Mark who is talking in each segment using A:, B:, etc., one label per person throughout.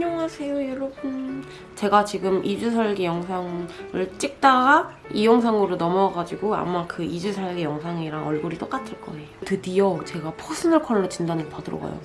A: 안녕하세요 여러분. 제가 지금 2주 살기 영상을 찍다가 이 영상으로 넘어가가지고 아마 그 2주 살기 영상이랑 얼굴이 똑같을 거예요. 드디어 제가 퍼스널 컬러 진단을 받으러 가요.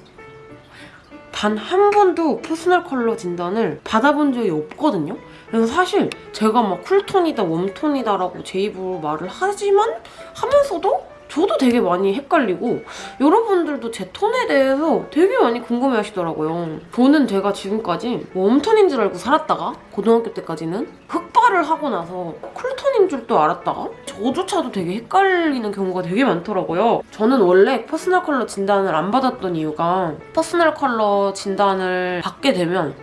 A: 단 한 번도 퍼스널 컬러 진단을 받아본 적이 없거든요. 그래서 사실 제가 막 쿨톤이다 웜톤이다 라고 제 입으로 말을 하지만 하면서도 저도 되게 많이 헷갈리고 여러분들도 제 톤에 대해서 되게 많이 궁금해 하시더라고요. 저는 제가 지금까지 웜톤인 줄 알고 살았다가 고등학교 때까지는 흑발을 하고 나서 쿨톤인 줄도 알았다가 저조차도 되게 헷갈리는 경우가 되게 많더라고요. 저는 원래 퍼스널 컬러 진단을 안 받았던 이유가 퍼스널 컬러 진단을 받게 되면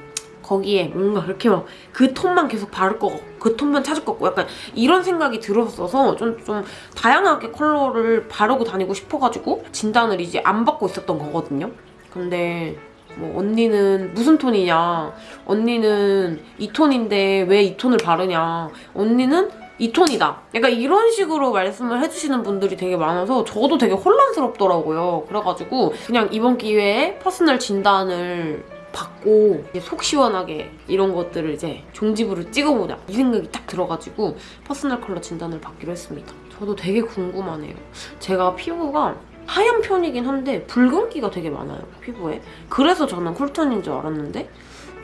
A: 거기에 뭔가 그렇게 막 그 톤만 계속 바를 거 같고 그 톤만 찾을 것 같고 약간 이런 생각이 들었어서 좀, 좀 다양하게 컬러를 바르고 다니고 싶어가지고 진단을 이제 안 받고 있었던 거거든요. 근데 뭐 언니는 무슨 톤이냐 언니는 이 톤인데 왜 이 톤을 바르냐 언니는 이 톤이다. 약간 이런 식으로 말씀을 해주시는 분들이 되게 많아서 저도 되게 혼란스럽더라고요. 그래가지고 그냥 이번 기회에 퍼스널 진단을 받고 속 시원하게 이런 것들을 이제 종지부를 찍어보자 이 생각이 딱 들어가지고 퍼스널 컬러 진단을 받기로 했습니다. 저도 되게 궁금하네요. 제가 피부가 하얀 편이긴 한데 붉은기가 되게 많아요, 피부에. 그래서 저는 쿨톤인 줄 알았는데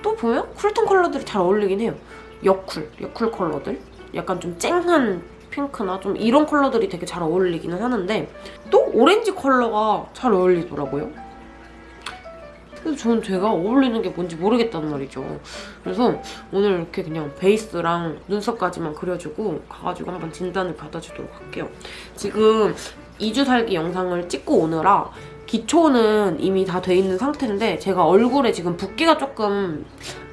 A: 또 보면 쿨톤 컬러들이 잘 어울리긴 해요. 여쿨, 여쿨 컬러들. 약간 좀 쨍한 핑크나 좀 이런 컬러들이 되게 잘 어울리기는 하는데 또 오렌지 컬러가 잘 어울리더라고요. 그래서 저는 제가 어울리는 게 뭔지 모르겠단 말이죠. 그래서 오늘 이렇게 그냥 베이스랑 눈썹까지만 그려주고 가가지고 한번 진단을 받아주도록 할게요. 지금 2주 살기 영상을 찍고 오느라 기초는 이미 다 돼 있는 상태인데 제가 얼굴에 지금 붓기가 조금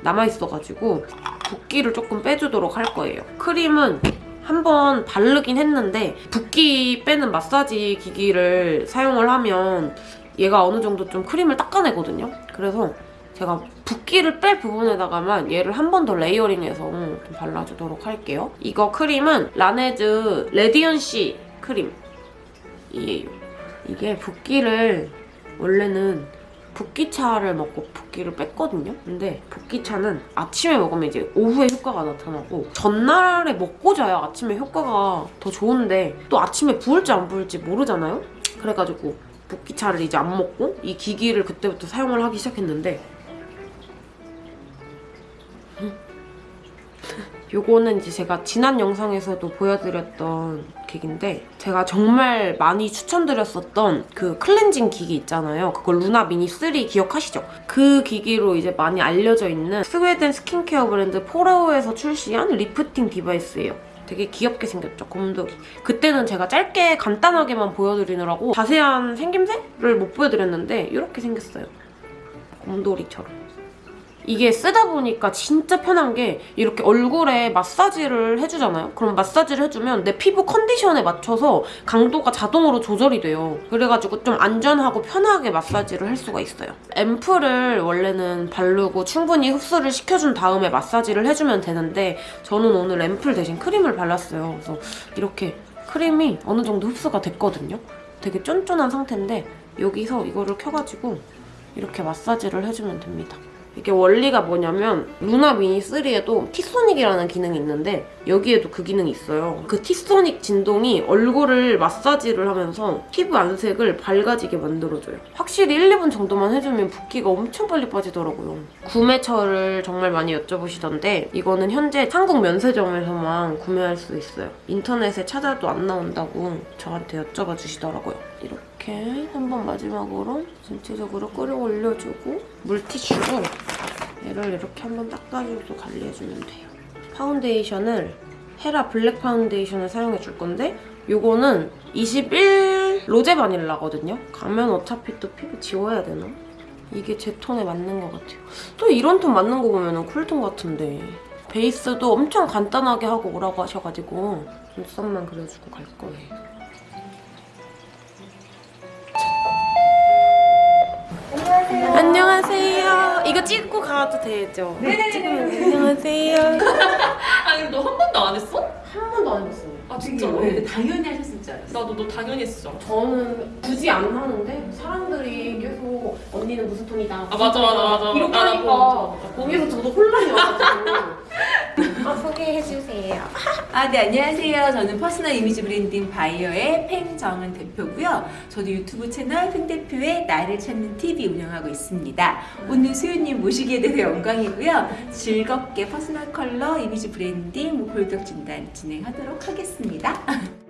A: 남아있어가지고 붓기를 조금 빼주도록 할 거예요. 크림은 한번 바르긴 했는데 붓기 빼는 마사지 기기를 사용을 하면 얘가 어느 정도 좀 크림을 닦아내거든요. 그래서 제가 붓기를 뺄 부분에다가만 얘를 한 번 더 layering해서 좀 발라주도록 할게요. 이거 크림은 라네즈 레디언시 크림이에요. 이게 붓기를 원래는 붓기차를 먹고 붓기를 뺐거든요. 근데 붓기차는 아침에 먹으면 이제 오후에 효과가 나타나고 전날에 먹고 자야 아침에 효과가 더 좋은데 또 아침에 부을지 안 부을지 모르잖아요? 그래가지고 붓기차를 이제 안 먹고 이 기기를 그때부터 사용을 하기 시작했는데 요거는 이제 제가 지난 영상에서도 보여드렸던 기기인데 제가 정말 많이 추천드렸었던 그 클렌징 기기 있잖아요. 그걸 루나 미니 3 기억하시죠? 그 기기로 이제 많이 알려져 있는 스웨덴 스킨케어 브랜드 포레오에서 출시한 리프팅 device예요. 되게 귀엽게 생겼죠, 곰돌이. 그때는 제가 짧게 간단하게만 보여드리느라고 자세한 생김새를 못 보여드렸는데 이렇게 생겼어요. 곰돌이처럼. 이게 쓰다 보니까 진짜 편한 게 이렇게 얼굴에 마사지를 해주잖아요? 그럼 마사지를 해주면 내 피부 컨디션에 맞춰서 강도가 자동으로 조절이 돼요. 그래가지고 좀 안전하고 편하게 마사지를 할 수가 있어요. 앰플을 원래는 바르고 충분히 흡수를 시켜준 다음에 마사지를 해주면 되는데 저는 오늘 앰플 대신 크림을 발랐어요. 그래서 이렇게 크림이 어느 정도 흡수가 됐거든요. 되게 쫀쫀한 상태인데 여기서 이거를 켜가지고 이렇게 마사지를 해주면 됩니다. 이게 원리가 뭐냐면 루나 미니 3에도 티소닉이라는 기능이 있는데 여기에도 그 기능이 있어요. 그 티소닉 진동이 얼굴을 마사지를 하면서 피부 안색을 밝아지게 만들어줘요. 확실히 1, 2분 정도만 해주면 붓기가 엄청 빨리 빠지더라고요. 구매처를 정말 많이 여쭤보시던데 이거는 현재 한국 면세점에서만 구매할 수 있어요. 인터넷에 찾아도 안 나온다고 저한테 여쭤봐 주시더라고요. 이렇게 한번 마지막으로 전체적으로 끌어 올려주고 물티슈로 얘를 이렇게 한번 닦아주고 관리해주면 돼요. 파운데이션을 헤라 블랙 파운데이션을 사용해줄 건데 이거는 21 로제 바닐라거든요. 가면 어차피 또 피부 지워야 되나? 이게 제 톤에 맞는 것 같아요. 또 이런 톤 맞는 거 보면 쿨톤 같은데 베이스도 엄청 간단하게 하고 오라고 하셔가지고 눈썹만 그려주고 갈 거예요. 이거 찍고 가도 되죠?
B: 네네네.
A: 찍으면 안녕하세요.
B: 아니 너 한 번도 안 했어?
A: 한 번도 안 해봤어요.
B: 아 진짜로?
C: 네, 당연히 하셨 을줄 알았어.
B: 나도 너 당연히 했어.
A: 저는 굳이 안 하는데 사람들이 계속 언니는 무슨 톤이다.
B: 아, 맞아, 맞아, 맞아.
A: 이렇게
B: 아, 나
A: 하니까 거기서 저도 혼란이 와가지고. 아, 소개해주세요.
C: 아, 네, 안녕하세요. 저는 퍼스널 이미지 브랜딩 바이어의 팽정은 대표고요. 저도 유튜브 채널 팽 대표의 나를 찾는 TV 운영하고 있습니다. 오늘 수윤님 모시게 돼서 영광이고요. 즐겁게 퍼스널 컬러 이미지 브랜딩 뭐 골격 진단 진행하도록 하겠습니다.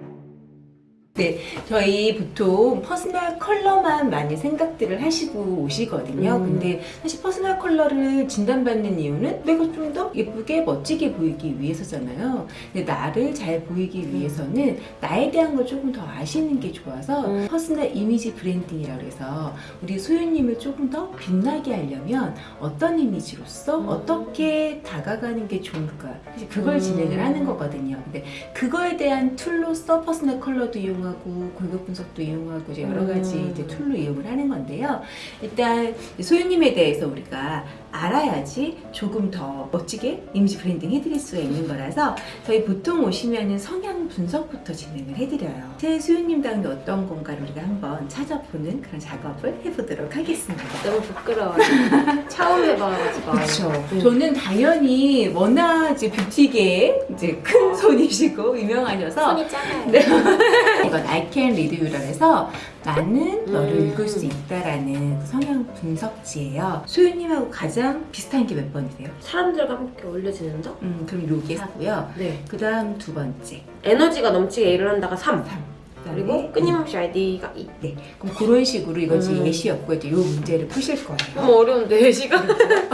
C: 네, 저희 보통 퍼스널 컬러만 많이 생각들을 하시고 오시거든요.
A: 음.
C: 근데 사실 퍼스널 컬러를 진단받는 이유는 내가 좀 더 예쁘게 멋지게 보이기 위해서잖아요. 근데 나를 잘 보이기 위해서는 나에 대한 걸 조금 더 아시는 게 좋아서
A: 음.
C: 퍼스널 이미지 branding이라고 해서 우리 소유님을 조금 더 빛나게 하려면 어떤 이미지로서
A: 음.
C: 어떻게 다가가는 게 좋을까 사실 그걸
A: 음.
C: 진행을 하는 거거든요. 근데 그거에 대한 tool로서 퍼스널 컬러도 이용 하고 골격 분석도 이용하고 이제 여러 가지
A: 음.
C: 이제 tool로 이용을 하는 건데요. 일단 소유님에 대해서 우리가 알아야지 조금 더 멋지게 이미지 브랜딩 해드릴 수가 있는 거라서 저희 보통 오시면은 성향 분석부터 진행을 해드려요. 제 소유님다운 게 어떤 건가를 우리가 한번 찾아보는 그런 작업을 해보도록 하겠습니다.
A: 너무 부끄러워요. 처음 해봐가지고.
C: 그렇죠.
A: 음.
C: 저는 당연히 워낙 이제 뷰티계에 이제 큰 손이시고 유명하셔서
A: 손이 작아요.
C: 네. 이건 I can read you라 해서 나는 너를
A: 음.
C: 읽을 수 있다라는 그 성향 분석지예요. 소유님하고 가장 비슷한 게 몇 번이세요?
A: 사람들과 함께 어울려지는 점?
C: 음, 그럼 요게 4고요.
A: 네.
C: 그 다음 두 번째.
A: 에너지가 넘치게 일을 한다가 3.
C: 3.
A: 그리고 끊임없이 아이디가 2.
C: 네. 그럼 그런 식으로 이거 지금
A: 음.
C: 예시였고 이제 요 문제를 푸실 거예요.
A: 너무 어려운데, 시간?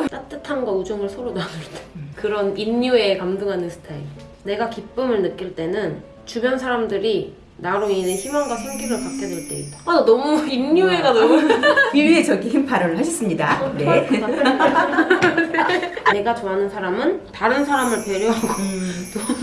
A: 따뜻함과 우정을 서로 나눌 때.
C: 음.
A: 그런 인류에 감동하는 스타일. 내가 기쁨을 느낄 때는 주변 사람들이 나로 인해 희망과 생기를 갖게 될 때이다. 아, 나 너무 인류애가 너무.
C: 비유의적인 발언을 하셨습니다. 네.
A: 내가 좋아하는 사람은 다른 사람을 배려하고.
C: 음. 30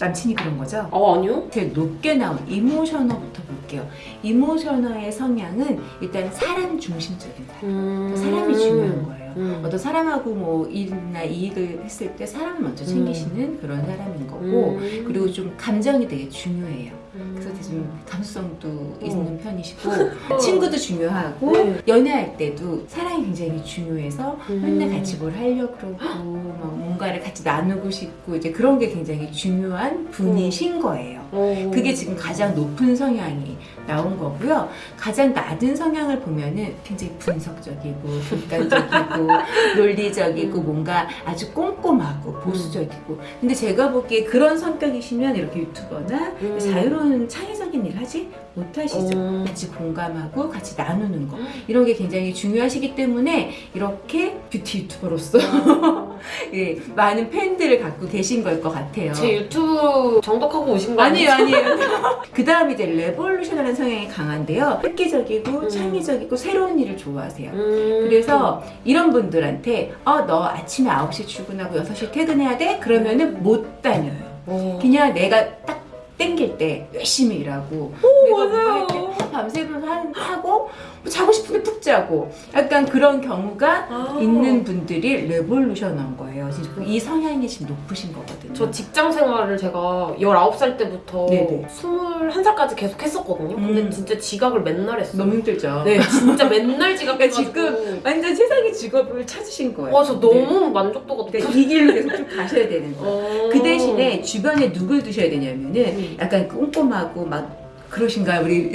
C: 남친이 그런 거죠?
A: 어, 아니요?
C: 제일 높게 나온 이모셔너부터 볼게요. 이모셔너의 성향은 일단 사람 중심적인 사람.
A: 음.
C: 사람이 중요한 거예요.
A: 음.
C: 어떤 사람하고 뭐 일이나 이익을 했을 때 사람을 먼저 챙기시는 그런 사람인 거고
A: 음.
C: 그리고 좀 감정이 되게 중요해요.
A: 음.
C: 그래서 되게 좀 감수성도
A: 어.
C: 있는 편이시고 친구도 중요하고
A: 네.
C: 연애할 때도 사랑이 굉장히 중요해서
A: 음.
C: 맨날 같이 뭘 하려고 그러고 막 뭔가를 같이 나누고 싶고 이제 그런 게 굉장히 중요한 분이신 거예요.
A: 어.
C: 그게 지금 가장 높은 성향이 나온 거고요. 가장 낮은 성향을 보면은 굉장히 분석적이고 객관적이고 논리적이고
A: 음.
C: 뭔가 아주 꼼꼼하고 보수적이고. 근데 제가 보기에 그런 성격이시면 이렇게 유튜버나
A: 음.
C: 자유로운 창의적인 일 하지 못하시죠.
A: 음.
C: 같이 공감하고 같이 나누는 거. 이런 게 굉장히 중요하시기 때문에 이렇게 뷰티 유튜버로서
A: 어.
C: 예, 많은 팬들을 갖고 계신 걸 것 같아요.
A: 제 유튜브 정독하고 오신 거
C: 아니에요,
A: 아니에요?
C: 그 다음에 이제 revolution이라는 성향이 강한데요. 획기적이고
A: 음.
C: 창의적이고 새로운 일을 좋아하세요.
A: 음.
C: 그래서 이런 분들한테 어, 너 아침에 9시 출근하고 6시 퇴근해야 돼? 그러면은 못 다녀요.
A: 어.
C: 그냥 내가 딱 땡길 때 열심히 일하고 내가 뭔가 밤새면서 하- 하고 뭐 자고 싶은데 푹 자고 약간 그런 경우가
A: 아.
C: 있는 분들이 레볼루션한 거예요. 지금 이 성향이 지금 높으신 거거든요.
A: 저 직장 생활을 제가 19살 때부터
C: 네네.
A: 21살까지 계속 했었거든요. 근데
C: 음.
A: 진짜 지각을 맨날 했어요.
C: 너무 힘들죠.
A: 네, 진짜 맨날 지각해가지고.
C: 지금 완전 세상의 직업을 찾으신 거예요.
A: 와, 저 너무 만족도가
C: 네.
A: 높아.
C: 그러니까 이 길로 계속 쭉 가셔야 되는 거예요.
A: 어.
C: 그 대신에 주변에 누굴 두셔야 되냐면은
A: 음.
C: 약간 꼼꼼하고 막 그러신가요 우리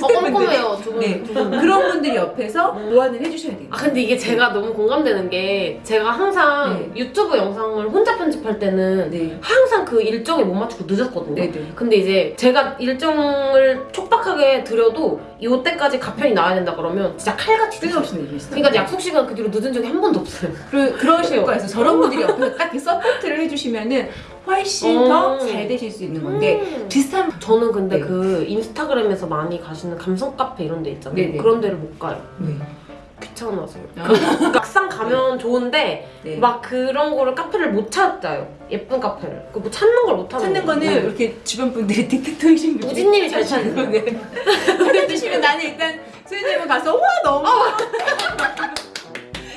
A: 어, 꼼꼼해요, 두 분.
C: 네.
A: 두 분.
C: 그런 분들이 옆에서
A: 음.
C: 보완을 해주셔야 돼요.
A: 아 근데 이게 제가 너무 공감되는 게 제가 항상
C: 네.
A: 유튜브 영상을 혼자 편집할 때는
C: 네.
A: 항상 그 일정에 못 맞추고 늦었거든요.
C: 네네.
A: 근데 이제 제가 일정을 촉박하게 드려도 이때까지 가편이 나와야 된다 그러면 진짜 칼같이.
C: 뜬금없는 일이시죠.
A: 그러니까 약속 시간 그 뒤로 늦은 적이 한 번도 없어요.
C: 그러, 그러실
A: 그래요.
C: 거예요. 저런 분들이 옆에서 딱 서포트를 해주시면은 훨씬
A: 어.
C: 더잘 되실 수 있는 건데
A: 음.
C: 비슷한
A: 저는 근데
C: 네.
A: 그 인스타그램에서 많이 가시는 감성 카페 이런 데 있잖아요.
C: 네네.
A: 그런 데를 못 가요.
C: 네.
A: 귀찮아서요.
C: 아.
A: 그 막상 가면 좋은데
C: 네.
A: 막 그런 거를 카페를 못 찾아요. 예쁜 카페를. 그뭐 찾는 걸 못 하는
C: 찾는 거는
A: 거예요.
C: 이렇게 주변 분들이 딕테터이신 분들이
A: 우진님이 잘 찾는 거.
C: 네. 보내주시면 나는 일단 수현님은 가서 와 너무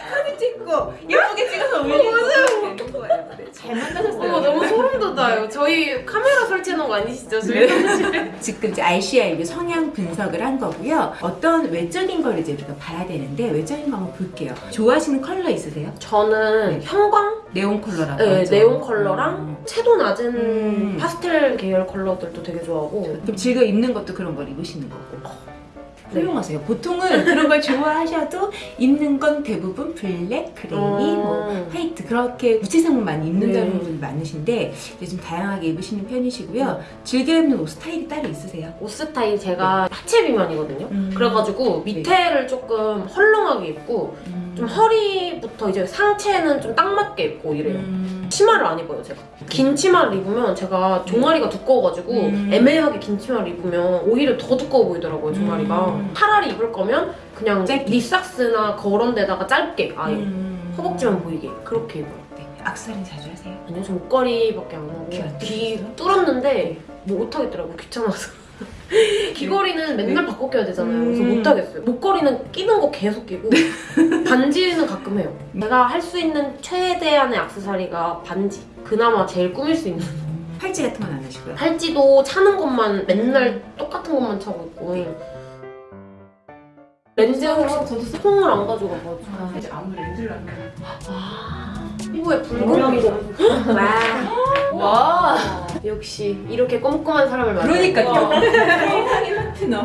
C: 사진도 찍고 예쁘게 찍어서 올리고 되는 거예요. 네, 잘 만나셨어요.
A: 어머 너무 소름 돋아요. 저희 카메라 설치해놓은 거 아니시죠? 저희 사무실에?
C: 지금 이제 RCI 이제 성향 분석을 한 거고요. 어떤 외적인 걸 이제 우리가 봐야 되는데 외적인 거 한번 볼게요. 좋아하시는 컬러 있으세요?
A: 저는 형광,
C: 네온 컬러라고
A: 네,
C: 하죠.
A: 네온 컬러랑
C: 음.
A: 채도 낮은
C: 음.
A: 파스텔 계열 컬러들도 되게 좋아하고
C: 그럼 즐겨 입는 것도 그런 걸 입으시는 거고.
A: 네.
C: 훌륭하세요. 보통은 그런 걸 좋아하셔도 입는 건 대부분 블랙, 그레이, 뭐
A: 음.
C: 화이트 그렇게 무채색만 많이 입는다는
A: 네.
C: 분이 많으신데 이제 좀 다양하게 입으시는 편이시고요. 즐겨 입는 옷 스타일이 따로 있으세요?
A: 옷 스타일 제가 하체 비만이거든요.
C: 음.
A: 그래가지고 밑에를 조금 헐렁하게 입고 좀 허리부터 이제 상체는 좀 딱 맞게 입고 이래요.
C: 음.
A: 치마를 안 입어요 제가 긴 치마를 입으면 제가 종아리가 두꺼워가지고
C: 음.
A: 애매하게 긴 치마를 입으면 오히려 더 두꺼워 보이더라고요 종아리가
C: 음.
A: 차라리 입을 거면 그냥
C: 짧게.
A: 니삭스나 그런 데다가 짧게 아예
C: 음.
A: 허벅지만 보이게 그렇게 입어요
C: 네. 악세사리 자주 하세요?
A: 아니요 저 목걸이밖에 안 하고 귀안귀
C: 뚫리세요?
A: 뚫었는데 뭐 못하겠더라고요 귀찮아서 귀걸이는 맨날 바꿔 껴야 되잖아요. 그래서
C: 음.
A: 못하겠어요. 목걸이는 끼는 거 계속 끼고 반지는 가끔 해요. 제가 할 수 있는 최대한의 액세서리가 반지. 그나마 제일 꾸밀 수 있는.
C: 팔찌 같은 건 안 하시고요?
A: 팔찌도 차는 것만 맨날 똑같은 것만 차고 있고. 렌즈 혹시
C: 저도 써-
A: 통을 안 가져가가지고
C: 아, 이제 아무 렌즈를 안
A: 피부에 붉은 거. 와.
B: 와.
A: 역시 이렇게 꼼꼼한 사람을 만나
C: 그러니까요. 파트너.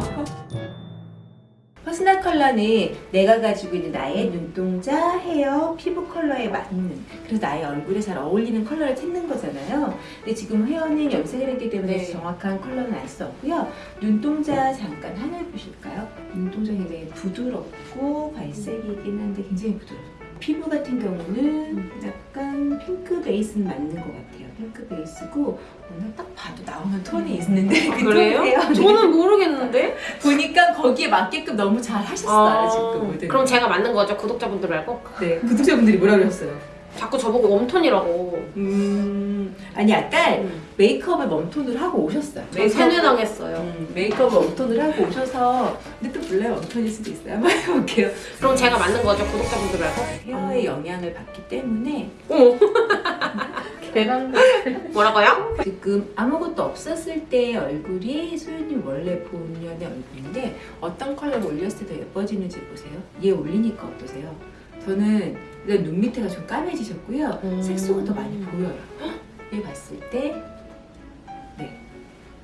C: 퍼스널 컬러는 내가 가지고 있는 나의 눈동자, 헤어, 피부 컬러에 맞는 그래서 나의 얼굴에 잘 어울리는 컬러를 찾는 거잖아요. 근데 지금 헤어는 염색을 했기 때문에
A: 네.
C: 정확한 컬러는 알 수 없고요. 눈동자 잠깐 하늘 보실까요? 눈동자 굉장히 부드럽고 갈색이긴 한데 굉장히 부드러워요. 피부 같은 경우는 약간 핑크 베이스는 맞는 것 같아요. 핑크 베이스고 오늘 딱 봐도 나오는 톤이 있는데 그
A: 아, 그래요?
C: 톤이에요. 네.
A: 저는 모르겠는데
C: 보니까 거기에 맞게끔 너무 잘 하셨어요 지금 모델.
A: 그럼 제가 만든 거죠 구독자분들 말고
C: 네 구독자분들이 뭐라 그러셨어요?
A: 자꾸 저보고 웜톤이라고
C: 음 아니 약간 메이크업을 웜톤으로 하고 오셨어요.
A: 저 세뇌당했어요
C: 음, 메이크업을 웜톤으로 하고 오셔서 근데 또 몰라요 웜톤일 수도 있어요. 한번 해볼게요.
A: 그럼 제가 만든 거죠 구독자분들 말고
C: 헤어의 영향을 받기 때문에
A: 어 머 계란 뭐라고요?
C: 지금 아무것도 없었을 때의 얼굴이 소연님 원래 본연의 얼굴인데 어떤 컬러를 올렸을 때 더 예뻐지는지 보세요. 얘 올리니까 어떠세요? 저는 일단 눈 밑에가 좀 까매지셨고요.
A: 음.
C: 색소가 더 많이 보여요. 얘 봤을 때 네.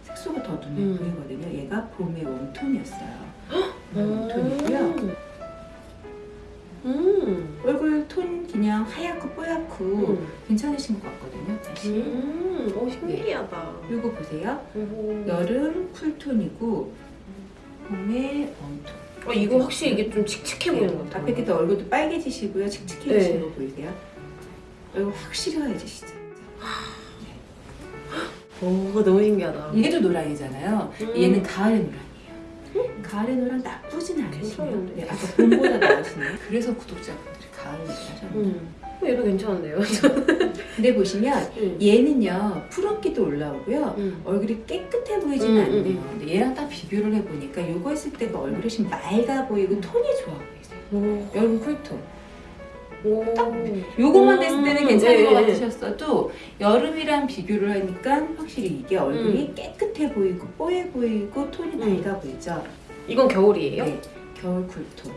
C: 색소가 더 눈에
A: 음.
C: 보이거든요. 얘가 봄의 웜톤이었어요. warm tone이고요.
A: 음.
C: 얼굴 톤 그냥 하얗고 뽀얗고
A: 음.
C: 괜찮으신 것 같거든요. 사실.
A: 음. 오 신기하다
C: 그리고 보세요.
A: 오.
C: 여름 cool tone이고 봄에 warm tone.
A: 어, 이거 확실히 이게 좀 칙칙해 보이는 것 같아요
C: 앞에 게 더 얼굴도 빨개지시고요. 칙칙해지신
A: 네.
C: 거 보이세요? 얼굴 확실히 하얘지시죠?
A: 오 너무 신기하다
C: 얘도 노랑이잖아요.
A: 음.
C: 얘는 가을의 노랑이에요. 가을의 노랑 나쁘진 않으시네요. 네, 아까 봄보다 나으시네요. 그래서 구독자분들이 가을 얘기하셨는데.
A: 음. 어, 얘도 괜찮은데요?
C: 근데 보시면
A: 음.
C: 얘는요 푸른기도 올라오고요.
A: 음.
C: 얼굴이 깨끗해 보이지는
A: 음,
C: 않네요.
A: 음,
C: 근데 얘랑 딱 비교를 해보니까 이거 했을 때가 얼굴이 좀 맑아 보이고 톤이 좋아 보이세요.
A: 오.
C: 여러분 쿨톤.
A: 오.
C: 요거만 됐을 때는
A: 음,
C: 괜찮은
A: 네.
C: 것 같으셨어도 여름이랑 비교를 하니까 확실히 이게 얼굴이 깨끗해 보이고 뽀해 보이고 톤이
A: 음.
C: 밝아 보이죠.
A: 이건 겨울이에요?
C: 네, 겨울 쿨톤.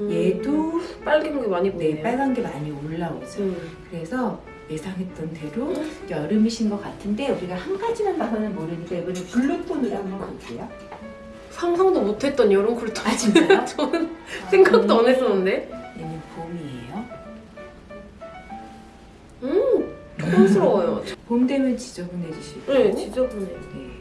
A: 음.
C: 얘도
A: 빨간 게 많이 보이네요
C: 네, 빨간 게 많이 올라오죠.
A: 음.
C: 그래서 예상했던 대로 여름이신 것 같은데 우리가 한 가지만 봐서는 모르니까 이번에 블루톤으로 한번 볼게요.
A: 상상도 못했던 여름 쿨톤
C: 아 진짜요?
A: 저는 생각도 안 했었는데 음 촌스러워요
C: 봄 되면 지저분해지시고
A: 네 지저분해
C: 네.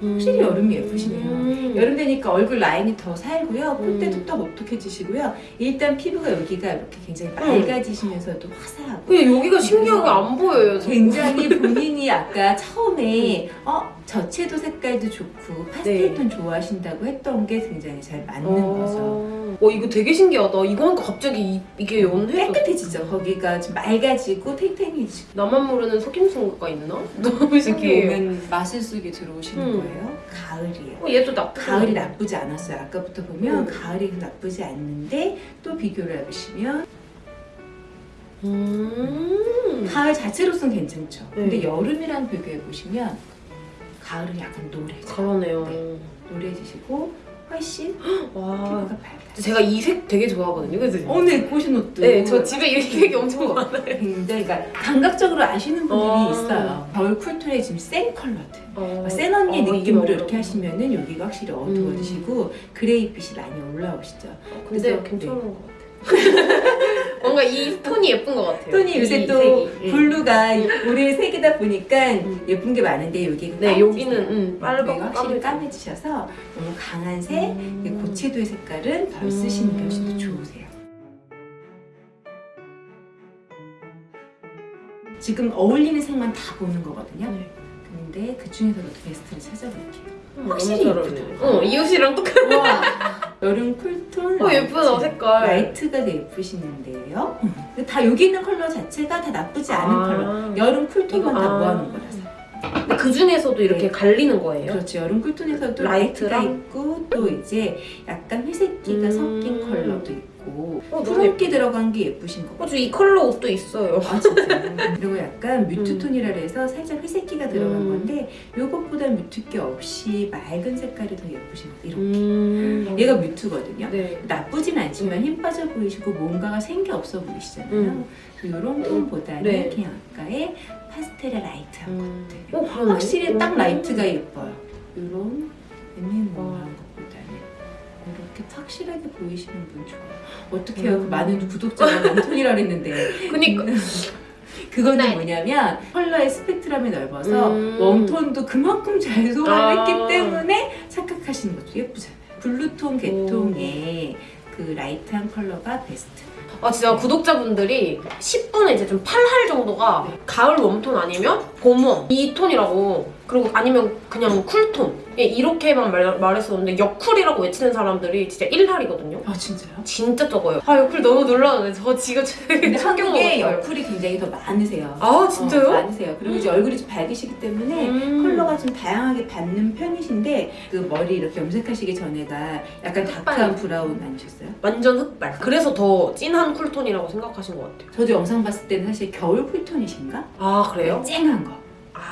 C: 확실히 여름이 예쁘시네요.
A: 음.
C: 여름 되니까 얼굴 라인이 더 살고요. 콧대
A: 음.
C: 툭툭 오똑해지시고요. 일단 피부가 여기가 이렇게 굉장히 맑아지시면서도 화사하고
A: 근데 여기가 신기하게 안 보여요.
C: 굉장히 본인이 아까 처음에 어 저채도 색깔도 좋고 파스텔톤 좋아하신다고 했던 게 굉장히 잘 맞는 거죠.
A: 어. 어 이거 되게 신기하다 이거 하니까 갑자기 이, 이게 연해져
C: 깨끗해지죠. 거기가 좀 맑아지고 탱탱해지고
A: 나만 모르는 속임수가 있나? 너무 신기해요
C: 오면 마술 속에 들어오시는
A: 음.
C: 거예요. 가을이에요.
A: 어, 얘도 나쁘지
C: 가을이. 나쁘지 않았어요. 아까부터 보면
A: 음.
C: 가을이 나쁘지 않는데 또 비교를 해보시면
A: 음.
C: 가을 자체로서는 괜찮죠. 근데
A: 네.
C: 여름이랑 비교해 보시면 가을은 약간 노래져.
A: 그러네요.
C: 노래지시고 훨씬
A: 와. 제가 이 색 되게 좋아하거든요. 그래서
C: 오늘 보신 옷도
A: 네, 저 집에 이 색이 엄청 많아요.
C: 굉장히 그러니까 감각적으로 아시는 분들이
A: 어.
C: 있어요. 겨울 쿨톤에 지금 센 컬러들.
A: 어.
C: 센 언니의
A: 어,
C: 느낌으로 이렇게 하시면은 여기가 확실히 어두워지시고 그레이빛이 많이 올라오시죠.
A: 근데
C: 그래서,
A: 괜찮은 것 같아요. 뭔가 이 톤이 예쁜 것 같아요.
C: 톤이 요새 이또
A: 색이. 음.
C: blue가 올해 색이다 보니까
A: 음.
C: 예쁜 게 많은데 여기가
A: 네, 여기는 음,
C: 빨갛고 확실히. 까매지셔서 너무 강한 색,
A: 음.
C: 고채도의 색깔은 덜
A: 음.
C: 쓰시는 게 훨씬 더 좋으세요. 지금 어울리는 색만 다 보는 거거든요.
A: 네.
C: 근데 그 중에서도 베스트를 찾아볼게요.
A: 음,
C: 확실히 예쁘다.
A: 어, 이 옷이랑 똑같아.
C: 와, 여름 cool tone.
A: 어, 예쁘다, 색깔.
C: light가 더 예쁘시는데요. 근데 다 여기 있는 컬러 자체가 다 나쁘지 않은
A: 아.
C: 컬러. 여름 cool tone만 다
A: 아.
C: 모아놓은 거라서.
A: 근데 그 중에서도 이렇게
C: 네.
A: 갈리는 거예요?
C: 그렇죠. 여름 쿨톤에서도
A: 라이트랑?
C: 라이트가 있고 또 이제 약간 회색기가
A: 음.
C: 섞인 컬러도 있고
A: 어, 너무
C: 푸른기 들어간 게 예쁘신 거
A: 어, 저이 컬러 옷도 있어요.
C: 아? 그리고 약간 mute
A: 음.
C: tone이라 해서 살짝 회색기가 들어간
A: 음.
C: 건데 요것보다 mute기 없이 맑은 색깔이 더 예쁘신 거 이렇게
A: 음.
C: 얘가 mute거든요
A: 네.
C: 나쁘진 않지만 힘 빠져 보이시고 뭔가가 생기 없어 보이시잖아요
A: 음.
C: 이런 톤보다는
A: 네.
C: 그냥 아까의 파스텔의 light한
A: 음.
C: 것들
A: 어, 그러네.
C: 확실히 딱
A: 음.
C: light가 예뻐요 이런 애매모호한
A: 와.
C: 것보다는 이렇게 확실하게 보이시는 분 좋아요 어떻게 해요? 그
A: 음.
C: 많은 구독자가 warm tone이라 그랬는데
A: 그니까.
C: 그거는
A: 네.
C: 뭐냐면 컬러의 스펙트럼이 넓어서
A: 음.
C: warm tone도 그만큼 잘 소화를
A: 아.
C: 했기 때문에 착각하시는 것도 예쁘잖아요. blue tone 계통의 그 light한 컬러가 베스트.
A: 아 진짜 구독자분들이 10분에 이제 좀 팔할 정도가
C: 네.
A: 가을 warm tone 아니면 봄warm 이 톤이라고 그리고 아니면 그냥 cool tone 예, 이렇게만 말, 말했었는데 여cool이라고 외치는 사람들이 진짜 1할이거든요
C: 아 진짜요?
A: 진짜 적어요 아 여cool 너무 놀라는데 저 지금
C: 한국에 여cool이 굉장히 더 많으세요.
A: 아 진짜요?
C: 어, 많으세요. 그리고 이제 얼굴이 좀 밝으시기 때문에
A: 음.
C: 컬러가 좀 다양하게 받는 편이신데 그 머리 이렇게 염색하시기 전에가 약간 다크한 브라운 아니셨어요?
A: 완전 흑발 그래서 더 진한 쿨톤이라고 생각하신 것 같아요
C: 저도 영상 봤을 때는 사실 겨울 쿨톤이신가?
A: 아 그래요?
C: 쨍한 거
A: 아.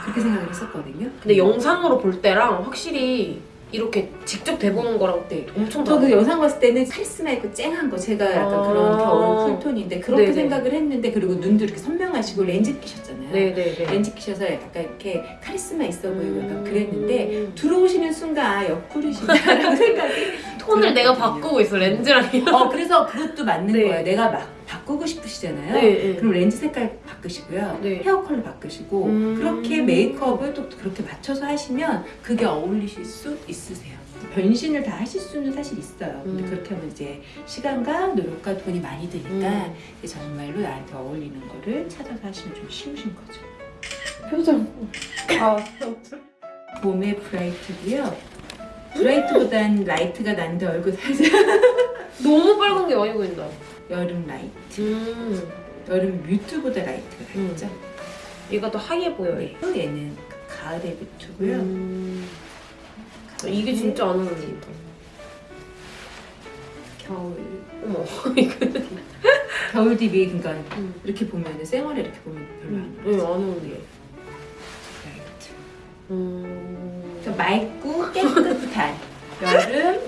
C: 그렇게 생각을 했었거든요.
A: 근데 영상으로 볼 때랑 확실히 이렇게 직접 대보는 거랑
C: 네.
A: 엄청
C: 저
A: 다르
C: 그 영상 봤을 때는 카리스마 있고 쨍한 거 제가 약간
A: 아.
C: 그런 겨울 쿨톤인데 그렇게
A: 네네.
C: 생각을 했는데 그리고 눈도 이렇게 선명하시고 렌즈 끼셨잖아요.
A: 네네네
C: 렌즈 끼셔서 약간 이렇게 카리스마 있어 보이고 약간
A: 음.
C: 그랬는데 들어오시는 순간 아 옆구리신다라고 생각이
A: 톤을 내가. 바꾸고 있어 렌즈랑
C: 어 그래서 그것도 맞는
A: 네.
C: 거예요. 내가 막 바꾸고 싶으시잖아요.
A: 네,
C: 그럼 렌즈 색깔 바꾸시고요.
A: 네.
C: 헤어 컬러 바꾸시고
A: 음.
C: 그렇게 메이크업을 또 그렇게 맞춰서 하시면 그게 어울리실 수 있으세요. 변신을 다 하실 수는 사실 있어요. 근데
A: 음.
C: 그렇게 하면 이제 시간과 노력과 돈이 많이 드니까
A: 음.
C: 정말로 나한테 어울리는 거를 찾아서 하시면 좀 쉬우신 거죠.
A: 표정 아
C: 봄의 bright고요. bright보단 light가 난데 얼굴 살짝
A: 너무 빨간 게 많이 보인다
C: 여름 light.
A: 음
C: 여름 mute보다 light가
A: 음.
C: 낫죠?
A: 얘가 더 하얘 보여요
C: 네. 또 얘는 가을의 mute고요.
A: 음. 이게 진짜 안 어울린다
C: 겨울
A: 어머
C: 겨울 deep 그러니까
A: 음.
C: 이렇게 보면은 쌩얼에 이렇게 보면 별로 안
A: 음,
C: 어울리죠.
A: 안 어울려
C: light.
A: 음.
C: 좀 맑고 깨끗한 여름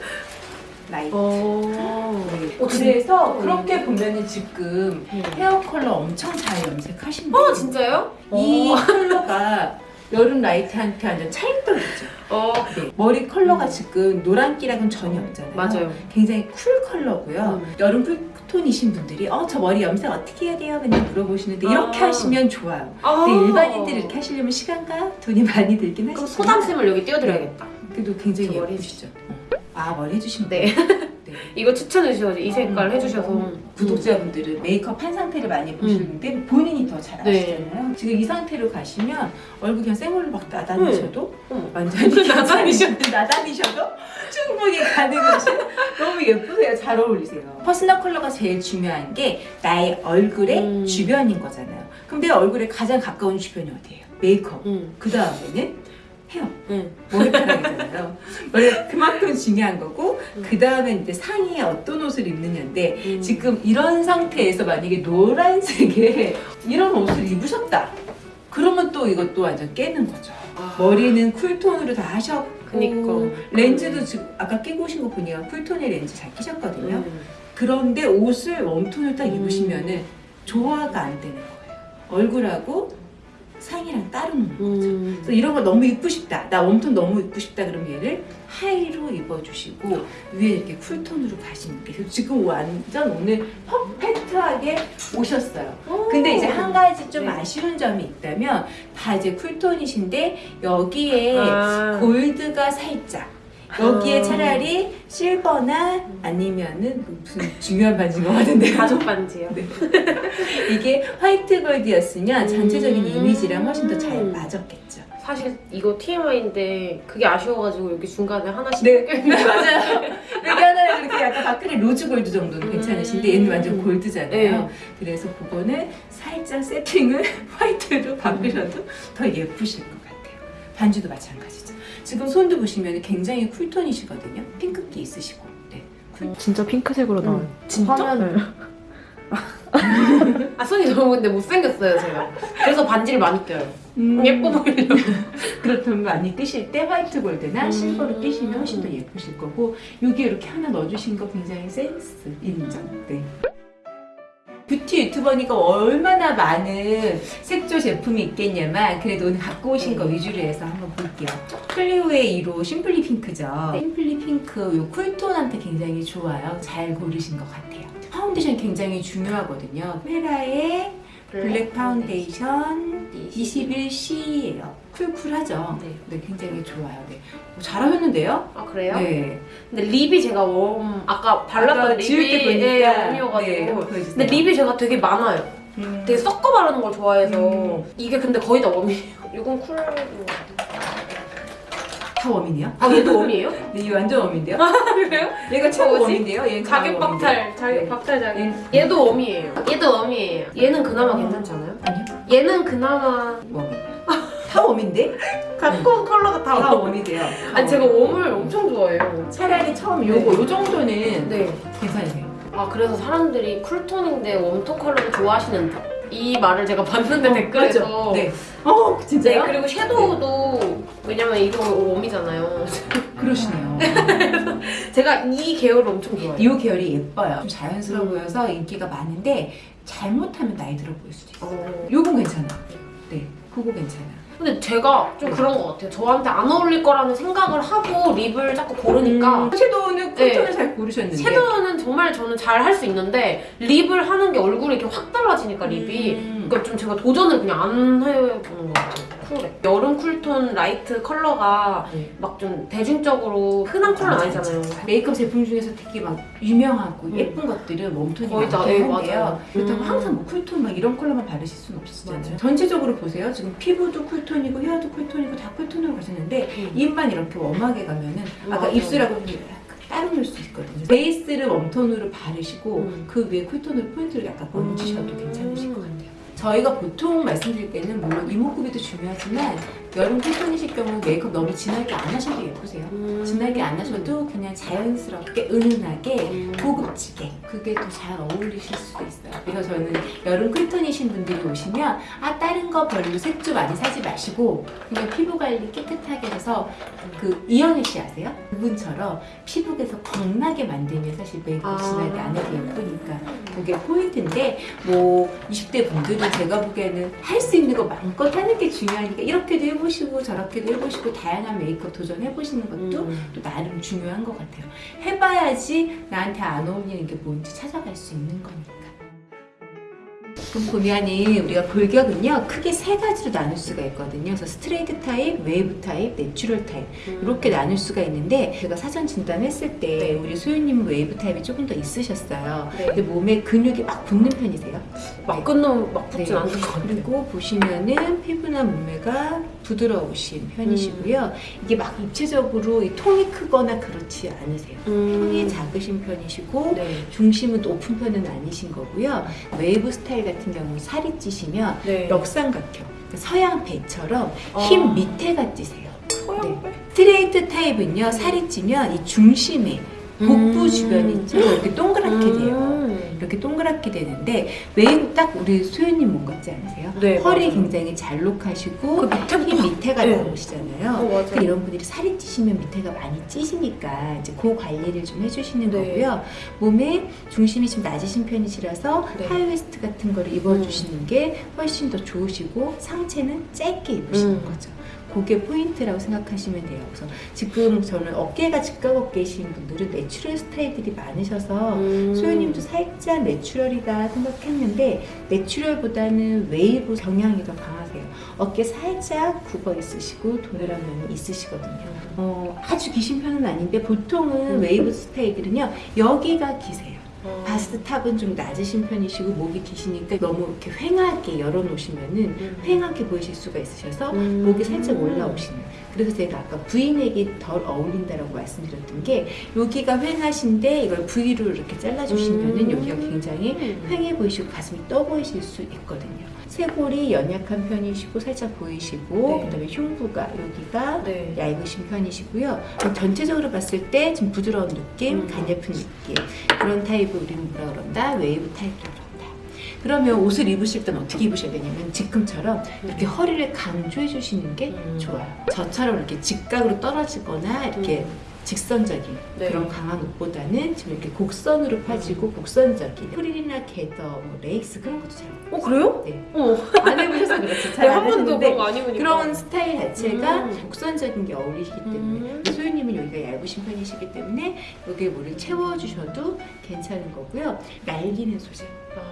C: light.
A: 어.
C: 네.
A: 어,
C: 그래서
A: 진짜?
C: 그렇게 보면은 지금
A: 음.
C: 헤어 컬러 엄청 잘 염색하신
A: 어
C: 거예요.
A: 진짜요?
C: 이
A: 어.
C: 컬러가 여름 light한테 완전 찰떡이죠.
A: 어
C: 네. 머리 컬러가
A: 음.
C: 지금 노란기랑은 전혀 없잖아요.
A: 맞아요
C: 굉장히 cool 컬러고요.
A: 음.
C: 여름 cool 톤이신 분들이 어 저 머리 염색 어떻게 해야 돼요? 그냥 물어보시는데 이렇게
A: 아.
C: 하시면 좋아요.
A: 아.
C: 근데 일반인들이 이렇게 하시려면 시간과 돈이 많이 들긴
A: 그럼
C: 하시지만
A: 소담쌤을 여기 띄워드려야겠다
C: 그래도 굉장히 예쁘시죠. 어. 아 머리 해주신
A: 네.
C: 네.
A: 이거 추천해 주셔서 이 색깔
C: 음,
A: 해주셔서
C: 음. 구독자분들은 메이크업 한 상태를 많이 보시는데 본인이 더잘
A: 네.
C: 아시잖아요. 지금 이 상태로 가시면 얼굴 그냥 생얼로 막 나다니셔도
A: 어머.
C: 완전히
A: 나다니셔도.
C: 나다니셔도 충분히 가능하신 너무 예쁘세요. 잘 어울리세요. personal color가 제일 중요한 게 나의 얼굴의
A: 음.
C: 주변인 거잖아요. 그럼 내 얼굴에 가장 가까운 주변이 어디예요? 메이크업.
A: 음.
C: 그 다음에는 헤어,
A: 네.
C: 머리카락이잖아요. 원래 그만큼 중요한 거고
A: 음.
C: 그 다음에 이제 상의에 어떤 옷을 입느냐인데
A: 음.
C: 지금 이런 상태에서 만약에 노란색에 이런 옷을 입으셨다. 그러면 또 이것도 완전 깨는 거죠.
A: 아.
C: 머리는 쿨톤으로 다 하셨고
A: 그니까.
C: 렌즈도 지금 아까 끼고 오신 거 보니까 쿨톤의 렌즈 잘 끼셨거든요.
A: 음.
C: 그런데 옷을 웜톤을 딱 입으시면 은 조화가 안 되는 거예요. 얼굴하고 상의랑 따로 노는 거죠.
A: 음.
C: 그래서 이런 거 너무 입고 싶다. 나 웜톤 너무 입고 싶다. 그러면 얘를 하이로 입어주시고 위에 이렇게 쿨톤으로 가시는 게 지금 완전 오늘 퍼펙트하게 오셨어요. 근데 이제 한 가지 좀
A: 네.
C: 아쉬운 점이 있다면 다 이제 쿨톤이신데 여기에
A: 아.
C: 골드가 살짝 여기에
A: 아.
C: 차라리 실버나 아니면은 무슨 중요한 반지인 것 같은데요.
A: 가죽 반지요.
C: 네. 이게 화이트 골드였으면 전체적인
A: 음.
C: 이미지랑 훨씬 더 잘 맞았겠죠.
A: 사실 이거 TMI인데 그게 아쉬워가지고 여기 중간에 하나씩
C: 네, 네 맞아요. 여기 하나 이렇게 약간 밖에 rose gold 정도는 괜찮으신데 얘는 완전 gold잖아요.
A: 네.
C: 그래서 그거는 살짝 세팅을 white로 바꾸셔도 더 예쁘실 것 같아요. 반지도 마찬가지죠. 지금 손도 보시면 굉장히 cool tone이시거든요. 핑크기 있으시고. 네. cool-
D: 진짜 핑크색으로 나와요.
A: 진짜?
D: 화면
A: 아 손이 너무 근데 못생겼어요 제가 그래서 반지를 많이 껴요
C: 음,
A: 예뻐 보이려고
C: 그렇다면 많이 끼실 때 white gold나
A: 음.
C: silver로 끼시면 훨씬 더 예쁘실 거고 여기 이렇게 하나 넣어주신 거 굉장히 센스 인정. 네. 뷰티 유튜버니까 얼마나 많은 색조 제품이 있겠냐만 그래도 오늘 갖고 오신 거 위주로 해서 한번 볼게요. 클리오의 1호 심플리 핑크죠. 심플리 핑크 요 cool tone한테 굉장히 좋아요. 잘 고르신 것 같아요. 파운데이션 굉장히 중요하거든요. 헤라의 블랙 파운데이션 21C예요. cool cool하죠?
A: 네.
C: 네, 굉장히 좋아요. 네. 어, 잘하셨는데요?
A: 아 그래요?
C: 네.
A: 근데 립이 제가 warm 아까 발랐던
C: 때
A: 립이
C: 보니까
A: 예, warm이어가지고
C: 네.
A: 근데 립이 제가 되게 많아요
C: 음.
A: 되게 섞어 바르는 걸 좋아해서
C: 음.
A: 이게 근데 거의 다 warm이에요 이건 cool...
C: 다 warm이네요?
A: 아 얘도 warm이에요?
C: 네, 이 완전 warm인데요?
A: 그래요?
C: 얘가 최고? warm인데요? 강한
A: 박탈? 자격
C: 네.
A: 박탈 자격
C: 얘는-
A: 얘도 warm이에요 얘도 warm이에요 얘는 그나마 괜찮지 않아요?
C: 아니요.
A: 얘는 그나마
C: warm. 다 warm인데?
A: 갖고 온 컬러가 다
C: 다
A: 웜.
C: 웜이돼요.
A: 아니 제가 warm을 엄청 좋아해요
C: 차라리 처음 요거 요 정도는
A: 네.
C: 괜찮으세요.
A: 아 그래서 사람들이 cool tone인데 warm tone 컬러를 좋아하시는 이 말을 제가 봤는데 댓글에서
C: 맞죠? 네. 어,
A: 네,
C: 진짜요?
A: 그리고 섀도우도 왜냐면 이거 warm이잖아요
C: 그러시네요.
A: 제가 이 계열을 엄청 좋아해요
C: 이 계열이 예뻐요. 좀 자연스러워
A: 음.
C: 보여서 인기가 많은데 잘못하면 나이 들어 보일 수도 있어요.
A: 어.
C: 요건 괜찮아. 네, 그거 괜찮아.
A: 근데 제가 좀 그런 것 같아요 저한테 안 어울릴 거라는 생각을 하고 립을 자꾸 고르니까
C: 음, 섀도우는 쿨톤을
A: 네.
C: 잘 고르셨는데.
A: 섀도우는 정말 저는 잘 할 수 있는데 립을 하는 게 얼굴이 이렇게 확 달라지니까 립이
C: 음.
A: 그러니까 좀 제가 도전을 그냥 안 해보는 것 같아요 쿨에 여름 쿨톤 라이트 컬러가
C: 네.
A: 막좀 대중적으로 흔한 컬러는 아니잖아요
C: 메이크업 제품 중에서 특히 막 유명하고
A: 음.
C: 예쁜 것들은 웜톤이
A: 거의 다,
C: 한데요.
A: 맞아요.
C: 그렇다고
A: 음.
C: 항상 뭐 쿨톤 막 이런 컬러만 바르실 수는 없으시잖아요.
A: 맞아요.
C: 전체적으로 보세요. 지금 피부도 쿨톤이고 헤어도 쿨톤이고 다 쿨톤으로 가셨는데
A: 음.
C: 입만 이렇게 웜하게 가면은 아까
A: 맞아요.
C: 입술하고 따로 놀수 있거든요. 베이스를 웜톤으로 바르시고
A: 음.
C: 그 위에 쿨톤으로 포인트를 약간 얹으셔도
A: 음.
C: 같아요. 저희가 보통 말씀드릴 때는 물론 이목구비도 중요하지만 여름 쿨톤이실 경우 메이크업 너무 진하게 안 하셔도 예쁘세요.
A: 음.
C: 진하게 안 하셔도 그냥 자연스럽게 은은하게
A: 음.
C: 고급지게 그게 더 잘 어울리실 수도 있어요. 그래서 저는 여름 쿨톤이신 분들이 오시면 아 다른 거 별로 색조 많이 사지 마시고 그냥 피부 관리 깨끗하게 해서 그 이현희 씨 아세요? 그분처럼 피부에서 광나게 만들면 사실 메이크업
A: 아.
C: 진하게 안 해도 예쁘니까 그게 포인트인데 뭐 20대 분들은 제가 보기에는 할 수 있는 거 마음껏 하는 게 중요하니까 이렇게도 해보 시고 저렇게도 해보시고 다양한 메이크업 도전해보시는 것도
A: 음.
C: 또 나름 중요한 것 같아요. 해봐야지 나한테 안 어울리는 게 뭔지 찾아갈 수 있는 거니까. 그럼 보면은 우리가 골격은요 크게 세 가지로 나눌 수가 있거든요. 그래서 스트레이트 타입, 웨이브 타입, 내추럴 타입 이렇게 나눌 수가 있는데 제가 사전 진단했을 때 우리 소유님은 웨이브 타입이 조금 더 있으셨어요.
A: 네.
C: 근데 몸에 근육이 막 붙는 편이세요.
A: 막 끊으면 막 붙진
C: 네.
A: 않는 것 같아요
C: 그리고 보시면은 피부나 몸매가 부드러우신 편이시고요. 이게 막 입체적으로 이 통이 크거나 그렇지 않으세요. 통이 작으신 편이시고
A: 네.
C: 중심은 높은 편은 아니신 거고요. 웨이브 스타일 같은 경우 살이 찌시면
A: 네.
C: 역삼각형, 서양 배처럼
A: 아.
C: 힙 밑에가 찌세요.
A: 어, 빼.
C: 스트레이트 타입은요 살이 찌면 이 중심에 복부
A: 음.
C: 주변 있죠 이렇게 동그랗게 돼요.
A: 음.
C: 이렇게 동그랗게 되는데 웨이브 딱 우리 소유님 몸 같지 않으세요?
A: 네,
C: 허리
A: 맞아요.
C: 굉장히 잘록하시고 그힙 밑에가
A: 네.
C: 나오시잖아요.
A: 어, 맞아요.
C: 그 이런 분들이 살이 찌시면 밑에가 많이 찌시니까 이제 그 관리를 좀 해주시는
A: 네.
C: 거고요. 몸에 중심이 좀 낮으신 편이시라서
A: 네.
C: 하이웨스트 같은 거를 입어주시는 게 훨씬 더 좋으시고 상체는 짧게 입으시는
A: 음.
C: 거죠. 그게 포인트라고 생각하시면 돼요. 그래서 지금 저는 어깨가 직각 어깨이신 분들은 내추럴 스타일들이 많으셔서
A: 음.
C: 소유님도 살짝 내추럴이다 생각했는데 내추럴보다는 웨이브 경향이 더 강하세요. 어깨 살짝 굽어 있으시고 도드라진 면이 있으시거든요. 어, 아주 기신 편은 아닌데 보통은
A: 음.
C: 웨이브 스타일들은요 여기가 기세요.
A: 어.
C: 바스트 탑은 좀 낮으신 편이시고 목이 기시니까 너무 이렇게 휑하게 열어놓으시면은
A: 음.
C: 휑하게 보이실 수가 있으셔서
A: 음.
C: 목이 살짝 올라오시는 그래서 제가 아까 V넥이 덜 어울린다라고 말씀드렸던 게 여기가 휑하신데 이걸 V로 이렇게 잘라주시면은
A: 음.
C: 여기가 굉장히 휑해 보이시고 가슴이 떠 보이실 수 있거든요. 쇄골이 연약한 편이시고 살짝 보이시고
A: 네.
C: 그다음에 흉부가 여기가
A: 네.
C: 얇으신 편이시고요. 전체적으로 봤을 때 좀 부드러운 느낌,
A: 음.
C: 가냘픈 느낌 그런 타입을 우리는 뭐라 그런다? 웨이브 타입이라고 그런다. 그러면 옷을 입으실 땐 어떻게 입으셔야 되냐면 지금처럼 이렇게 허리를 강조해 주시는 게
A: 음.
C: 좋아요. 저처럼 이렇게 직각으로 떨어지거나 이렇게
A: 음.
C: 직선적인
A: 네.
C: 그런 강한 옷보다는 지금 이렇게 곡선으로 파지고 곡선적인 프릴이나 게더, 뭐 레이스 그런 것도 잘
A: 어 그래요?
C: 네.
A: 어.
C: 안 해보셔서 그렇죠.
A: 네,
C: 잘안
A: 한 번도
C: 하시는데
A: 그런 거안 입으니까.
C: 그런 스타일 자체가
A: 음.
C: 곡선적인 게 어울리시기 때문에
A: 음.
C: 소유님은 여기가 얇으신 편이시기 때문에 여기에 뭐를 채워주셔도 괜찮은 거고요. 날리는 소재.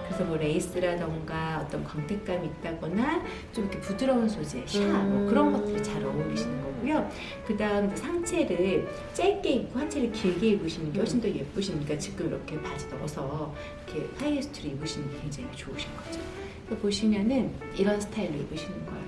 C: 그래서 뭐 레이스라던가 어떤 광택감이 있다거나 좀 이렇게 부드러운 소재, 샤, 뭐
A: 음.
C: 그런 것들이 잘 어울리시는 거고요. 그 다음 상체를 짧게 입고 하체를 길게 입으시는 게 훨씬 더 예쁘시니까 지금 이렇게 바지 넣어서 이렇게 하이웨스트를 입으시는 게 굉장히 좋으신 거죠. 그래서 보시면은 이런 스타일로 입으시는 거예요.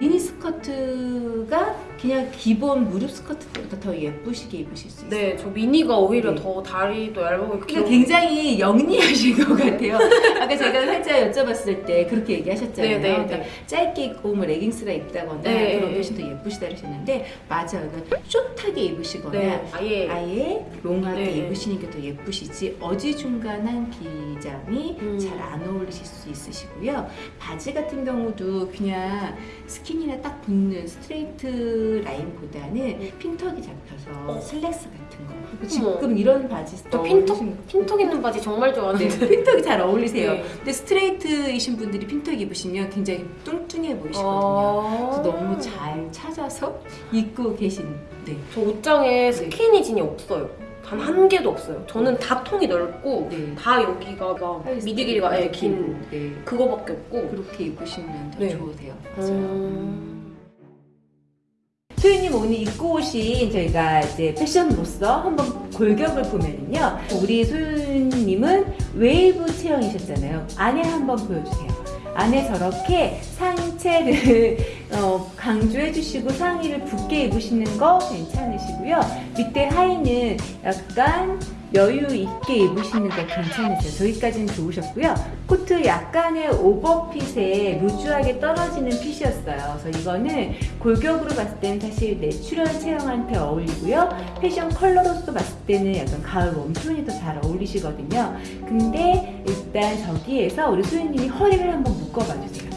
C: 미니 스커트가 그냥 기본 무릎 스커트 때보다 더 예쁘시게 입으실 수 있어요.
A: 네, 저 미니가 오히려
C: 네.
A: 더 다리도 얇고 귀여워.
C: 굉장히 영리하신 것 같아요. 아까 제가 살짝 여쭤봤을 때 그렇게 얘기하셨잖아요.
A: 네, 네,
C: 그러니까
A: 네.
C: 짧게 입고 뭐 레깅스가 입다거나
A: 네,
C: 그런
A: 네.
C: 훨씬 더 예쁘시다 그러셨는데 맞아요. 그러니까 숏하게 입으시거나
A: 네, 아예.
C: 아예 롱하게
A: 네.
C: 입으시는 게 더 예쁘시지 어지중간한 기장이
A: 음.
C: 잘안 어울리실 수 있으시고요. 바지 같은 경우도 그냥 스키니나 딱 붙는 스트레이트 라인보다는
A: 음.
C: 핀턱이 잡혀서
A: 어.
C: 슬랙스 같은 거.
A: 어머.
C: 지금 이런 바지
A: 저 핀턱, 핀턱 있는 바지 정말
C: 네,
A: 좋아하는데.
C: 핀턱이 잘 어울리세요.
A: 네.
C: 근데 스트레이트이신 분들이 핀턱 입으시면 굉장히 뚱뚱해 보이시거든요.
A: 아.
C: 그래서 너무 잘 찾아서 입고 계신. 네.
A: 저 옷장에 스키니진이 없어요. 단 한 개도 없어요. 저는 다 통이 넓고
C: 네.
A: 다 여기가 막 미디 길이가 예, 긴
C: 네.
A: 그거밖에 없고.
C: 그렇게 입으시면 더
A: 네.
C: 좋으세요. 맞아요.
A: 음.
C: 소유님 오늘 입고 오신 저희가 이제 패션으로서 한번 골격을 보면은요. 우리 소유님은 웨이브 체형이셨잖아요. 안에 한번 보여주세요. 안에 저렇게 상체를 어, 강조해 주시고 상의를 붙게 입으시는 거 괜찮으시고요. 밑에 하의는 약간 여유 있게 입으시는 거 괜찮으세요. 저기까지는 좋으셨고요. 코트 약간의 오버핏에 루즈하게 떨어지는 핏이었어요. 그래서 이거는 골격으로 봤을 때는 사실 내추럴 체형한테 어울리고요. 패션 컬러로서 봤을 때는 약간 가을 웜톤이 더 잘 어울리시거든요. 근데 일단 저기에서 우리 소유님이 허리를 한번 묶어봐 주세요.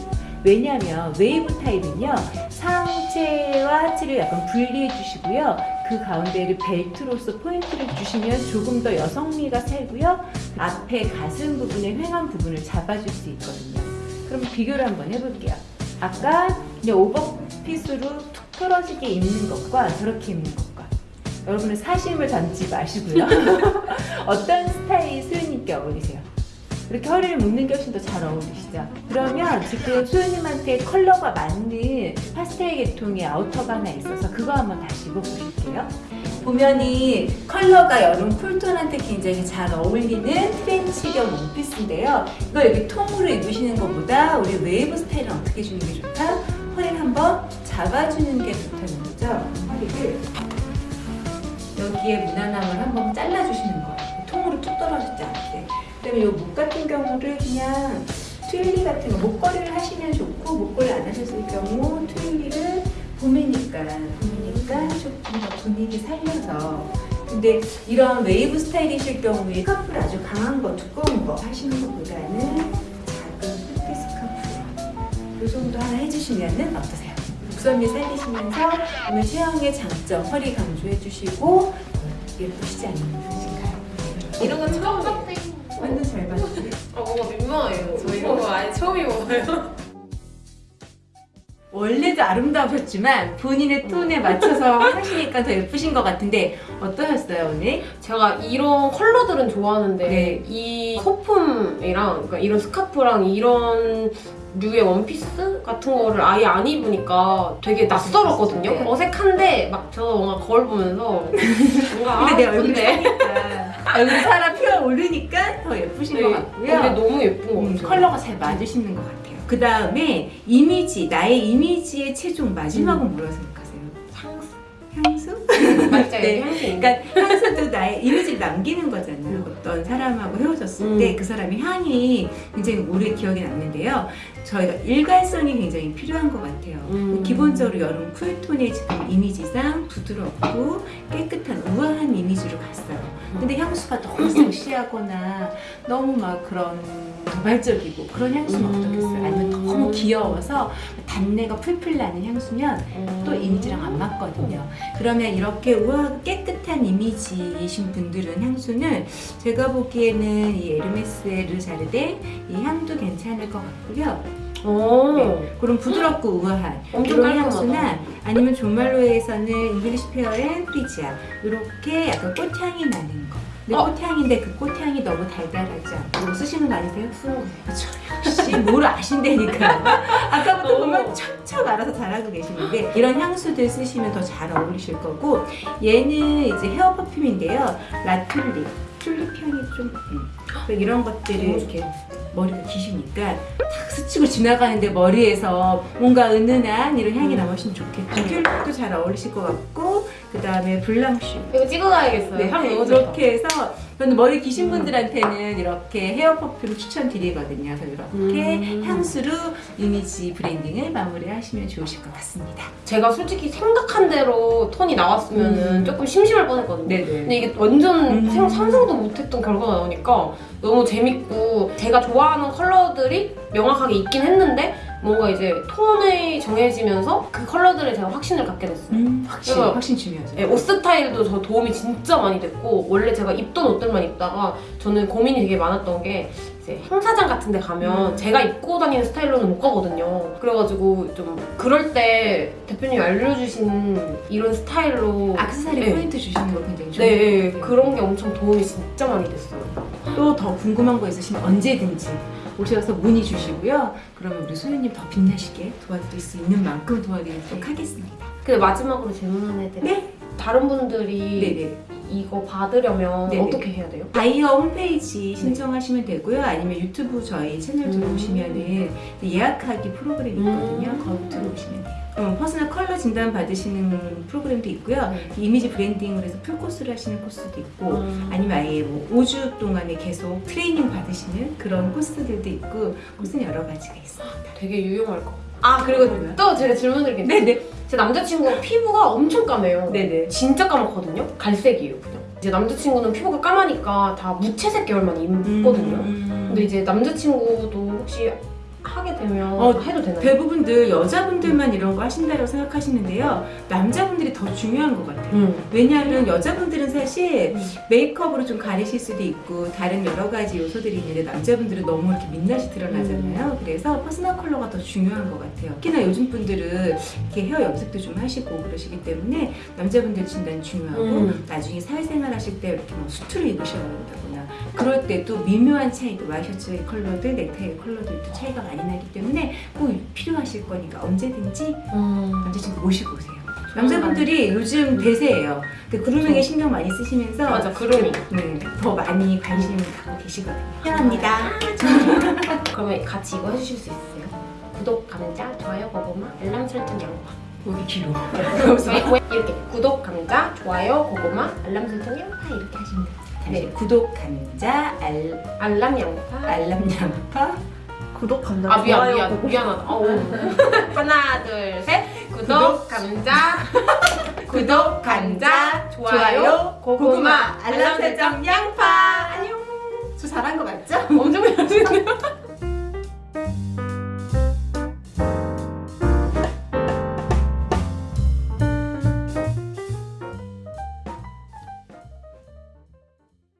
C: 왜냐하면 웨이브 타입은요 상체와 하체를 약간 분리해 주시고요. 그 가운데를 벨트로서 포인트를 주시면 조금 더 여성미가 살고요. 앞에 가슴 부분의 휑한 부분을 잡아줄 수 있거든요. 그럼 비교를 한번 해볼게요. 아까 그냥 오버핏으로 툭 떨어지게 입는 것과 저렇게 입는 것과. 여러분은 사심을 담지 마시고요. 어떤 스타일이 수현님께 어울리세요? 이렇게 허리를 묶는 게 훨씬 더 잘 어울리시죠? 그러면 지금 수현님한테 컬러가 맞는 파스텔 계통의 outer가 하나 있어서 그거 한번 다시 입어보실게요. 보면 이 컬러가 여름 cool tone한테 굉장히 잘 어울리는 트렌치형 원피스인데요. 이거 여기 통으로 입으시는 것보다 우리 웨이브 스타일은 어떻게 주는 게 좋다? 허리를 한번 잡아주는 게 좋다는 거죠. 허리를 여기에 무난함을 한번 잘라주시는 거예요. 통으로 툭 떨어지지 않게. 그다음에 이 목 같은 경우를 그냥 트윌리 같은 거 목걸이를 하시면 좋고 목걸이 안 하셨을 경우 트윌리를 봄이니까 봄이니까 조금 더 분위기 살려서 근데 이런 웨이브 스타일이실 경우에 스카프를 아주 강한 거 두꺼운 거 하시는 것보다는 작은 흑비 스카프 이 정도 하나 해주시면은 어떠세요? 목선미 살리시면서 오늘 체형의 장점 허리 강조해 주시고 예쁘시지 않으신가요?
B: 이런 건 처음 봤대.
C: 완전 잘 봤어요.
B: 아 뭔가 민망해요. 저 이런 거 아예 처음 입어봐요.
C: 원래도 아름다우셨지만 본인의 톤에 맞춰서 하시니까 더 예쁘신 것 같은데 어떠셨어요 오늘?
A: 제가 이런 컬러들은 좋아하는데
C: 네.
A: 이 소품이랑 그러니까 이런 스카프랑 이런 류의 원피스 같은 거를 아예 안 입으니까 되게 낯설었거든요.
C: 네.
A: 어색한데 막 저 뭔가 거울 보면서 뭔가
C: 근데 내
A: 아,
C: 얼굴이 얼굴 살아 피어 오르니까 더 예쁘신 것 같고요.
A: 근데 너무 예쁜 것
C: 음,
A: 같아요.
C: 컬러가 잘 맞으시는 것 같아요. 그 다음에 이미지, 나의 이미지의 최종 마지막은 뭐라고 생각하세요?
A: 향수
C: 향수?
A: 맞죠?
C: 네.
A: 향수.
C: 그러니까 향수도 나의 이미지를 남기는 거잖아요. 어떤 사람하고 헤어졌을
A: 음.
C: 때그 사람의 향이 굉장히 오래 기억에 남는데요. 저희가 일관성이 굉장히 필요한 것 같아요.
A: 음.
C: 기본적으로 여름 쿨톤의 지금 이미지상 부드럽고 깨끗한 우아한 이미지로 갔어요. 근데 향수가 너무 섹시하거나 너무 막 그런 도발적이고 그런 향수는
A: 음.
C: 어떻겠어요? 아니면 너무 귀여워서 단내가 풀풀 나는 향수면 또 이미지랑 안 맞거든요. 그러면 이렇게 우아하고 깨끗한 이미지이신 분들은 향수는 제가 보기에는 이 에르메스의 르자르데 이 향도 괜찮을 것 같고요.
A: 오.
C: 네, 그런 부드럽고 우아한
A: 엄청
C: 이런. 향수나 아니면 조말론에서는 English Pear and Freesia 이렇게 약간 꽃향이 나는 거. 근데
A: 어.
C: 꽃향인데 그 꽃향이 너무 달달하지 않고 쓰시는 거 아니세요?
A: 음.
C: 그렇죠. 역시 뭘 아신다니까. 아까부터
B: 오.
C: 보면 척척 알아서 잘하고 계시는데 이런 향수들 쓰시면 더 잘 어울리실 거고 얘는 이제 헤어 퍼퓸인데요. 라툴립. 튤립 향이 좀 음. 이런 것들을 이렇게 머리가 기시니까 탁 스치고 지나가는데 머리에서 뭔가 은은한 이런 향이
A: 음.
C: 남으시면 좋겠고 튤립도 잘 어울리실 것 같고 그 다음에 블랑쉬
A: 이거 찍어가야겠어요.
C: 네,
A: 향 너무 좋다.
C: 이렇게 해서 저는 머리 기신 분들한테는 이렇게 hair perfume 추천드리거든요. 그래서 이렇게
A: 음.
C: 향수로 이미지 branding을 마무리하시면 좋으실 것 같습니다.
A: 제가 솔직히 생각한 대로 톤이 나왔으면
C: 음.
A: 조금 심심할 뻔했거든요.
C: 네네.
A: 근데 이게 완전
C: 음.
A: 생- 상상도 못했던 결과가 나오니까 너무 재밌고 제가 좋아하는 컬러들이 명확하게 있긴 했는데 뭔가 이제 톤이 정해지면서 그 컬러들에 제가 확신을 갖게 됐어요.
C: 음, 확신,
A: 그래서-
C: 확신 중요하죠.
A: 네, 옷 스타일도 저 도움이 진짜 많이 됐고 원래 제가 입던 옷들만 입다가 저는 고민이 되게 많았던 게 이제 행사장 같은 데 가면
C: 음.
A: 제가 입고 다니는 스타일로는 못 가거든요. 그래가지고 좀 그럴 때 대표님이 알려주신 이런 스타일로
C: 악세사리
A: 네.
C: 포인트 주시는 거 굉장히 좋은
A: 네,
C: 것 같아요.
A: 그런 게 엄청 도움이 진짜 많이 됐어요.
C: 또 더 궁금한 거 있으시면 언제든지 오셔서 문의 주시고요. 그러면 우리 소연님 더 빛나시게 도와드릴 수 있는 만큼 도와드리도록 하겠습니다.
A: 근데 마지막으로 질문 하나 해드릴게요.
C: 네.
A: 다른 분들이
C: 네네.
A: 이거 받으려면
C: 네네.
A: 어떻게 해야 돼요?
C: 바이어 홈페이지 신청하시면 되고요. 아니면 유튜브 저희 채널
A: 음.
C: 들어오시면 은 예약하기 프로그램이 있거든요.
A: 음.
C: 거기 들어오시면 돼요. 어, personal color 진단 받으시는 프로그램도 있고요.
A: 네.
C: 이미지 branding을 해서 풀코스를 하시는 코스도 있고
A: 음.
C: 아니면 아예 뭐 5주 동안에 계속 트레이닝 받으시는 그런 코스들도 있고 코스는 여러 가지가 있습니다.
A: 되게 유용할 것 같아요. 아 그리고
C: 뭐요?
A: 또 제가 게 있어요.
C: 네네.
A: 제 남자친구가 피부가 엄청 까매요.
C: 네네.
A: 진짜 까맣거든요. 갈색이에요, 그냥. 이제 남자친구는 피부가 까마니까 다 무채색 계열만 입거든요.
C: 음.
A: 근데 이제 남자친구도 혹시 하게 되면
C: 어,
A: 해도 되나요?
C: 대부분들 여자분들만 이런 거 하신다고 생각하시는데요. 남자분들이 더 중요한 것 같아요.
A: 음.
C: 왜냐하면 여자분들은 사실
A: 음.
C: 메이크업으로 좀 가리실 수도 있고 다른 여러 가지 요소들이 있는데 남자분들은 너무 이렇게 민낯이 드러나잖아요. 그래서 personal color가 더 중요한 것 같아요. 특히나 요즘 분들은 이렇게 헤어 염색도 좀 하시고 그러시기 때문에 남자분들 진단 중요하고
A: 음.
C: 나중에 사회생활 하실 때 이렇게 뭐 수트를 입으셔야 된다거나 그럴 때도 미묘한 차이도 와이셔츠의 컬러들, 넥타이의 컬러들도 차이가 많이 나기 때문에 꼭 필요하실 거니까 언제든지
A: 음.
C: 남자친구 모시고 오세요. 남자분들이 요즘 대세예요. 그 그루밍에 신경 많이 쓰시면서
A: 맞아, 그러니.
C: 네, 더 많이 관심 갖고 계시거든요. 환영합니다.
A: 그러면 같이 이거 해주실 수 있어요? 구독, 감자, 좋아요, 고구마, 알람 설정, 양파. 왜- 왜 이렇게 구독, 감자, 좋아요, 고구마, 알람 설정, 양파 이렇게 하시면 돼요.
C: 네, 구독, 감자, 알,
A: 알람, 양파.
C: 알람, 양파.
D: 구독 감자
A: 아 미안 미안.
D: 보고.
A: 미안하다. 하나 둘 셋. 구독 감자.
C: 구독 감자 좋아요. 고구마. 알람 설정. 양파. 안녕. 저 잘한 거 맞죠? 엄청 잘하시네요.